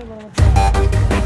Bye,